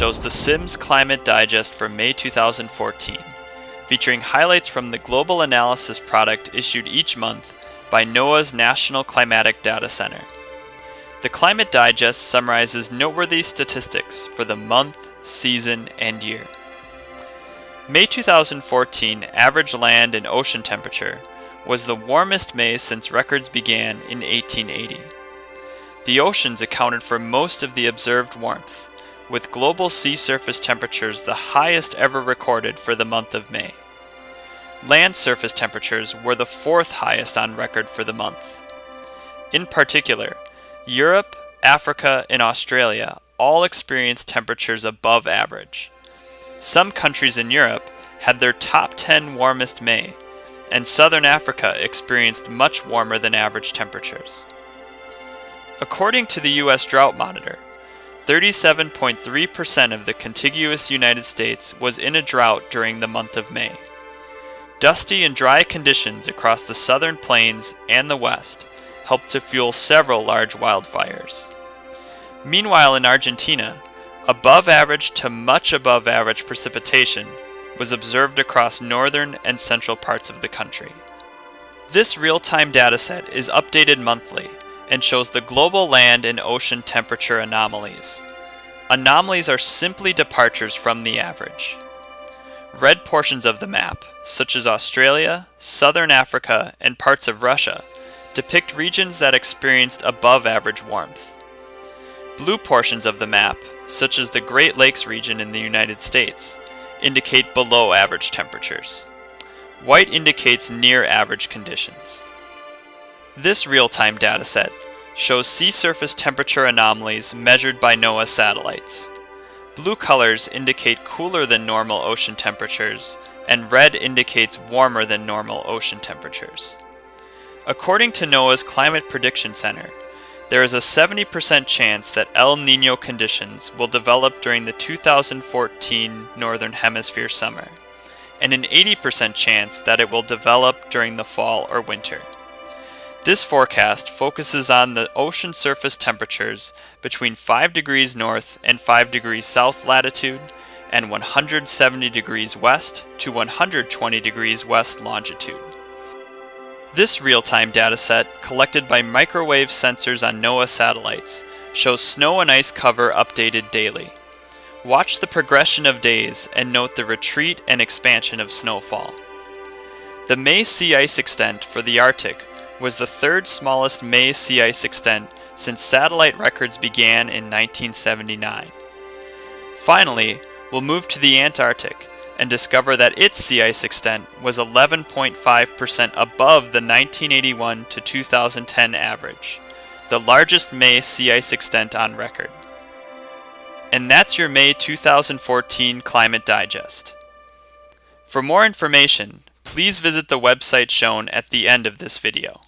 shows the Sims Climate Digest for May 2014, featuring highlights from the global analysis product issued each month by NOAA's National Climatic Data Center. The Climate Digest summarizes noteworthy statistics for the month, season, and year. May 2014 average land and ocean temperature was the warmest May since records began in 1880. The oceans accounted for most of the observed warmth, with global sea surface temperatures the highest ever recorded for the month of May. Land surface temperatures were the fourth highest on record for the month. In particular, Europe, Africa, and Australia all experienced temperatures above average. Some countries in Europe had their top 10 warmest May, and southern Africa experienced much warmer than average temperatures. According to the U.S. Drought Monitor, 37.3% of the contiguous United States was in a drought during the month of May. Dusty and dry conditions across the southern plains and the west helped to fuel several large wildfires. Meanwhile, in Argentina, above average to much above average precipitation was observed across northern and central parts of the country. This real-time dataset is updated monthly and shows the global land and ocean temperature anomalies. Anomalies are simply departures from the average. Red portions of the map, such as Australia, Southern Africa, and parts of Russia, depict regions that experienced above average warmth. Blue portions of the map, such as the Great Lakes region in the United States, indicate below average temperatures. White indicates near average conditions. This real-time dataset shows sea surface temperature anomalies measured by NOAA satellites. Blue colors indicate cooler than normal ocean temperatures, and red indicates warmer than normal ocean temperatures. According to NOAA's Climate Prediction Center, there is a 70% chance that El Nino conditions will develop during the 2014 Northern Hemisphere summer, and an 80% chance that it will develop during the fall or winter. This forecast focuses on the ocean surface temperatures between 5 degrees north and 5 degrees south latitude and 170 degrees west to 120 degrees west longitude. This real-time dataset, collected by microwave sensors on NOAA satellites, shows snow and ice cover updated daily. Watch the progression of days and note the retreat and expansion of snowfall. The May sea ice extent for the Arctic was the third smallest May sea ice extent since satellite records began in 1979. Finally, we'll move to the Antarctic, and discover that its sea ice extent was 11.5% above the 1981 to 2010 average, the largest May sea ice extent on record. And that's your May 2014 Climate Digest. For more information, please visit the website shown at the end of this video.